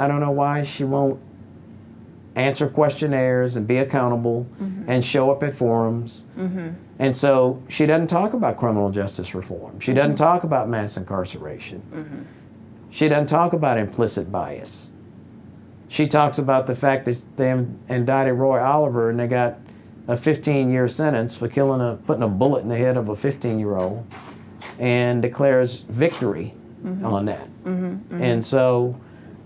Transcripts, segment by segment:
I don't know why she won't answer questionnaires and be accountable mm-hmm. and show up at forums. Mm-hmm. And so she doesn't talk about criminal justice reform. She doesn't mm-hmm. talk about mass incarceration. She doesn't talk about implicit bias. She talks about the fact that they indicted Roy Oliver and they got a 15 year sentence for killing a, putting a bullet in the head of a 15 year old and declares victory on that. And so,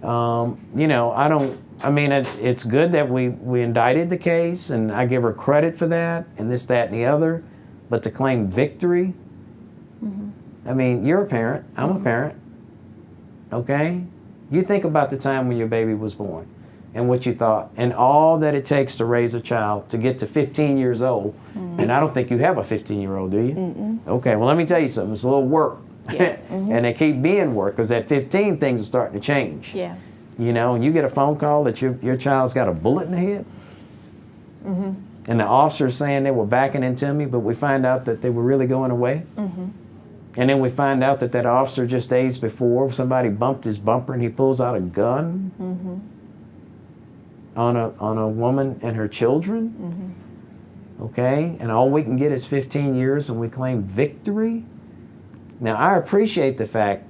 um, you know, I don't, I mean, it, it's good that we, we indicted the case and I give her credit for that and this, that, and the other. But to claim victory, mm-hmm. I mean, you're a parent, I'm a mm-hmm. parent, okay? You think about the time when your baby was born and what you thought and all that it takes to raise a child to get to 15 years old. Mm-hmm. And I don't think you have a 15 year old, do you? Okay, well, let me tell you something. It's a little work. Yeah. and they keep being work because at 15, things are starting to change. Yeah. You know, and you get a phone call that your, your child's got a bullet in the head. Mhm. And the officer's saying they were backing into me, but we find out that they were really going away. Mhm. And then we find out that that officer just days before, somebody bumped his bumper and he pulls out a gun on, a, on a woman and her children. Okay? And all we can get is 15 years and we claim victory. Now, I appreciate the fact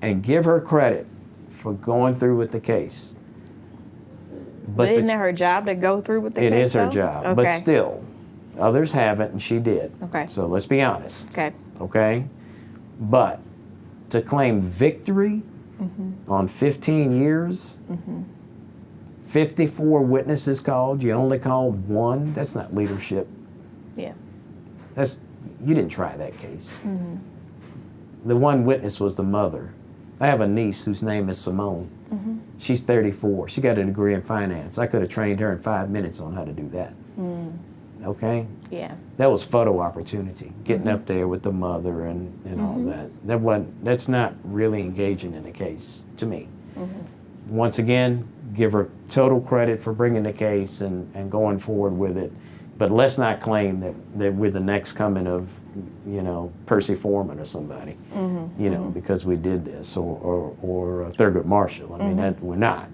and give her credit for going through with the case. But the- isn't it her job to go through with the it case, is her though? job, Okay. but still, others haven't, and she did. Okay. So let's be honest, Okay. okay? But to claim victory Mm-hmm. on 15 years, 54 witnesses called, you only called one, that's not leadership. Yeah. That's you didn't try that case. Mm-hmm. The one witness was the mother. I have a niece whose name is Simone. Mm-hmm. She's 34. She got a degree in finance. I could have trained her in five minutes on how to do that. Mm. Okay, Yeah. that was photo opportunity, getting Mm-hmm. up there with the mother and, and all that. That wasn't. That's not really engaging in the case to me. Mm-hmm. Once again, give her total credit for bringing the case and, and going forward with it. But let's not claim that, that we're the next coming of, you know, Percy Foreman or somebody, Mm-hmm. you know, because we did this, or, or, or uh, Thurgood Marshall. I mean, that, we're not.